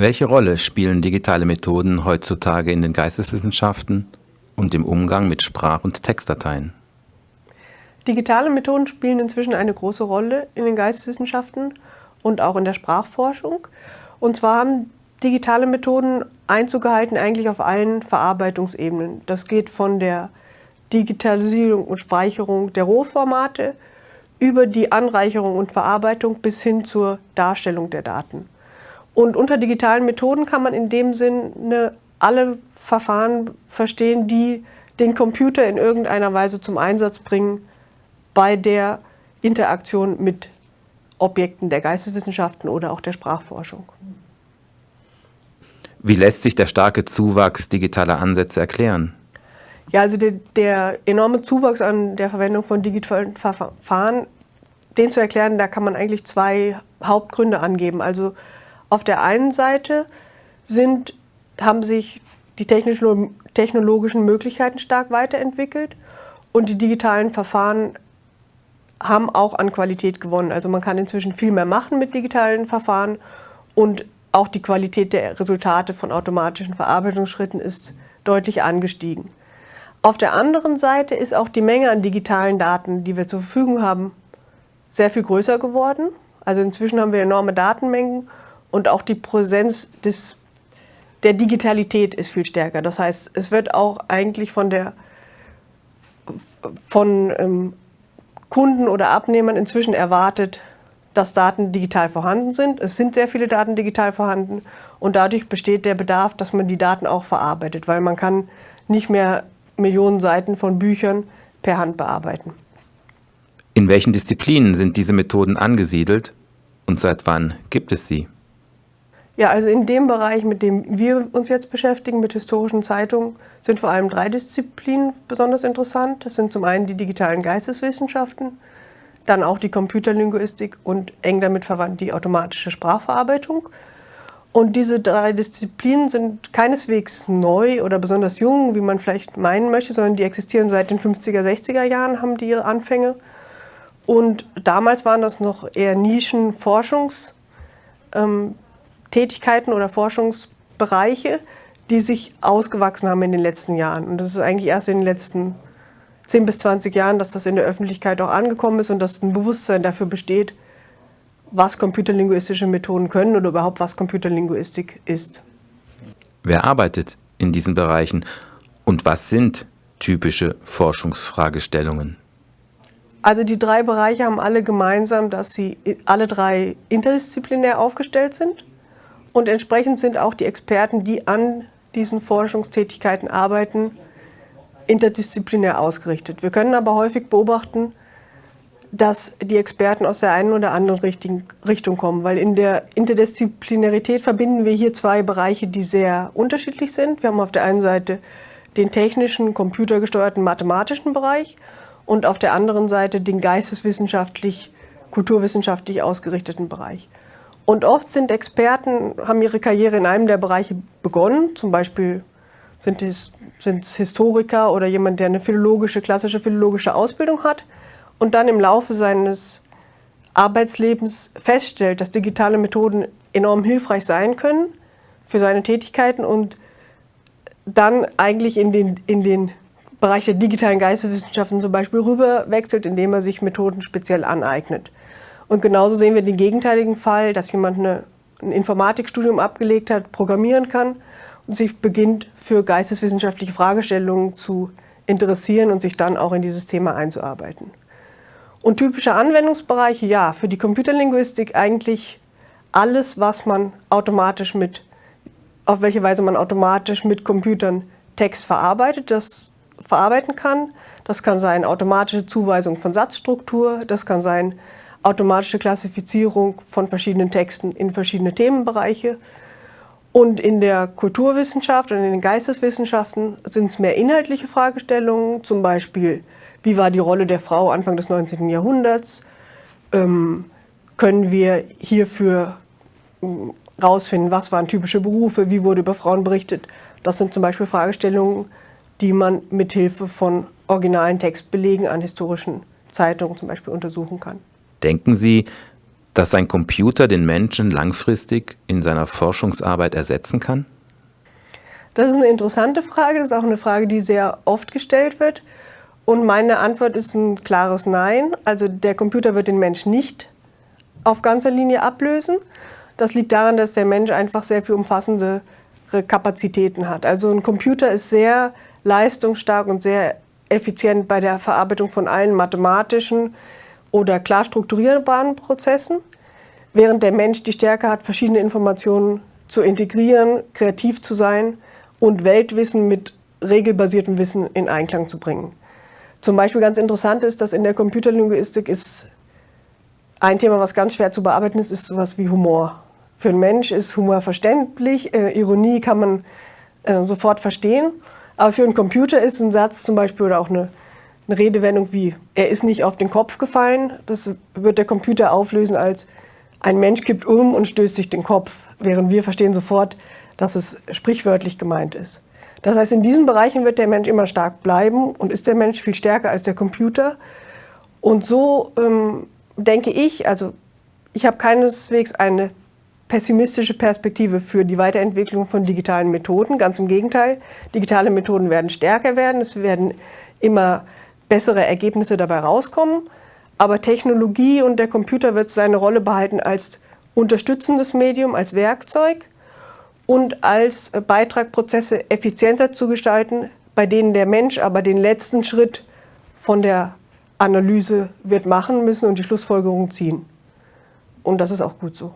Welche Rolle spielen digitale Methoden heutzutage in den Geisteswissenschaften und im Umgang mit Sprach- und Textdateien? Digitale Methoden spielen inzwischen eine große Rolle in den Geisteswissenschaften und auch in der Sprachforschung. Und zwar haben digitale Methoden Einzug gehalten eigentlich auf allen Verarbeitungsebenen. Das geht von der Digitalisierung und Speicherung der Rohformate über die Anreicherung und Verarbeitung bis hin zur Darstellung der Daten. Und unter digitalen Methoden kann man in dem Sinne alle Verfahren verstehen, die den Computer in irgendeiner Weise zum Einsatz bringen bei der Interaktion mit Objekten der Geisteswissenschaften oder auch der Sprachforschung. Wie lässt sich der starke Zuwachs digitaler Ansätze erklären? Ja, also der, der, enorme Zuwachs an der Verwendung von digitalen Verfahren, den zu erklären, da kann man eigentlich zwei Hauptgründe angeben. Also auf der einen Seite sind, haben sich die technologischen Möglichkeiten stark weiterentwickelt und die digitalen Verfahren haben auch an Qualität gewonnen. Also man kann inzwischen viel mehr machen mit digitalen Verfahren und auch die Qualität der Resultate von automatischen Verarbeitungsschritten ist deutlich angestiegen. Auf der anderen Seite ist auch die Menge an digitalen Daten, die wir zur Verfügung haben, sehr viel größer geworden. Also inzwischen haben wir enorme Datenmengen und auch die Präsenz des, der Digitalität ist viel stärker. Das heißt, es wird auch eigentlich von, der, von ähm, Kunden oder Abnehmern inzwischen erwartet, dass Daten digital vorhanden sind. Es sind sehr viele Daten digital vorhanden und dadurch besteht der Bedarf, dass man die Daten auch verarbeitet, weil man kann nicht mehr Millionen Seiten von Büchern per Hand bearbeiten. In welchen Disziplinen sind diese Methoden angesiedelt und seit wann gibt es sie? Ja, also in dem Bereich, mit dem wir uns jetzt beschäftigen, mit historischen Zeitungen, sind vor allem drei Disziplinen besonders interessant. Das sind zum einen die digitalen Geisteswissenschaften, dann auch die Computerlinguistik und eng damit verwandt die automatische Sprachverarbeitung. Und diese drei Disziplinen sind keineswegs neu oder besonders jung, wie man vielleicht meinen möchte, sondern die existieren seit den 50er, 60er Jahren, haben die ihre Anfänge. Und damals waren das noch eher Nischenforschungs- ähm, Tätigkeiten oder Forschungsbereiche, die sich ausgewachsen haben in den letzten Jahren. Und das ist eigentlich erst in den letzten 10 bis 20 Jahren, dass das in der Öffentlichkeit auch angekommen ist und dass ein Bewusstsein dafür besteht, was computerlinguistische Methoden können oder überhaupt was Computerlinguistik ist. Wer arbeitet in diesen Bereichen und was sind typische Forschungsfragestellungen? Also die drei Bereiche haben alle gemeinsam, dass sie alle drei interdisziplinär aufgestellt sind. Und entsprechend sind auch die Experten, die an diesen Forschungstätigkeiten arbeiten, interdisziplinär ausgerichtet. Wir können aber häufig beobachten, dass die Experten aus der einen oder anderen Richtung kommen, weil in der Interdisziplinarität verbinden wir hier zwei Bereiche, die sehr unterschiedlich sind. Wir haben auf der einen Seite den technischen, computergesteuerten, mathematischen Bereich und auf der anderen Seite den geisteswissenschaftlich, kulturwissenschaftlich ausgerichteten Bereich. Und oft sind Experten, haben ihre Karriere in einem der Bereiche begonnen, zum Beispiel sind es, Historiker oder jemand, der eine philologische, klassische philologische Ausbildung hat und dann im Laufe seines Arbeitslebens feststellt, dass digitale Methoden enorm hilfreich sein können für seine Tätigkeiten und dann eigentlich in den, in den Bereich der digitalen Geisteswissenschaften zum Beispiel rüberwechselt, indem er sich Methoden speziell aneignet. Und genauso sehen wir den gegenteiligen Fall, dass jemand eine, ein Informatikstudium abgelegt hat, programmieren kann und sich beginnt für geisteswissenschaftliche Fragestellungen zu interessieren und sich dann auch in dieses Thema einzuarbeiten. Und typische Anwendungsbereiche, ja, für die Computerlinguistik eigentlich alles, was man automatisch mit, auf welche Weise man automatisch mit Computern Text verarbeitet, das verarbeiten kann. Das kann sein automatische Zuweisung von Satzstruktur, das kann sein automatische Klassifizierung von verschiedenen Texten in verschiedene Themenbereiche. Und in der Kulturwissenschaft und in den Geisteswissenschaften sind es mehr inhaltliche Fragestellungen, zum Beispiel, wie war die Rolle der Frau Anfang des 19. Jahrhunderts? Ähm, können wir hierfür hm, was waren typische Berufe, wie wurde über Frauen berichtet? Das sind zum Beispiel Fragestellungen, die man mit Hilfe von originalen Textbelegen an historischen Zeitungen zum Beispiel untersuchen kann. Denken Sie, dass ein Computer den Menschen langfristig in seiner Forschungsarbeit ersetzen kann? Das ist eine interessante Frage. Das ist auch eine Frage, die sehr oft gestellt wird. Und meine Antwort ist ein klares Nein. Also der Computer wird den Mensch nicht auf ganzer Linie ablösen. Das liegt daran, dass der Mensch einfach sehr viel umfassendere Kapazitäten hat. Also ein Computer ist sehr leistungsstark und sehr effizient bei der Verarbeitung von allen mathematischen oder klar strukturierbaren Prozessen, während der Mensch die Stärke hat, verschiedene Informationen zu integrieren, kreativ zu sein und Weltwissen mit regelbasiertem Wissen in Einklang zu bringen. Zum Beispiel ganz interessant ist, dass in der Computerlinguistik ist ein Thema, was ganz schwer zu bearbeiten ist, ist sowas wie Humor. Für einen Mensch ist Humor verständlich, äh, Ironie kann man äh, sofort verstehen, aber für einen Computer ist ein Satz zum Beispiel oder auch eine, eine Redewendung wie, er ist nicht auf den Kopf gefallen, das wird der Computer auflösen als, ein Mensch kippt um und stößt sich den Kopf, während wir verstehen sofort, dass es sprichwörtlich gemeint ist. Das heißt, in diesen Bereichen wird der Mensch immer stark bleiben und ist der Mensch viel stärker als der Computer. Und so ähm, denke ich, also ich habe keineswegs eine pessimistische Perspektive für die Weiterentwicklung von digitalen Methoden. Ganz im Gegenteil, digitale Methoden werden stärker werden, es werden immer bessere Ergebnisse dabei rauskommen. Aber Technologie und der Computer wird seine Rolle behalten als unterstützendes Medium, als Werkzeug und als Beitrag, Prozesse effizienter zu gestalten, bei denen der Mensch aber den letzten Schritt von der Analyse wird machen müssen und die Schlussfolgerung ziehen. Und das ist auch gut so.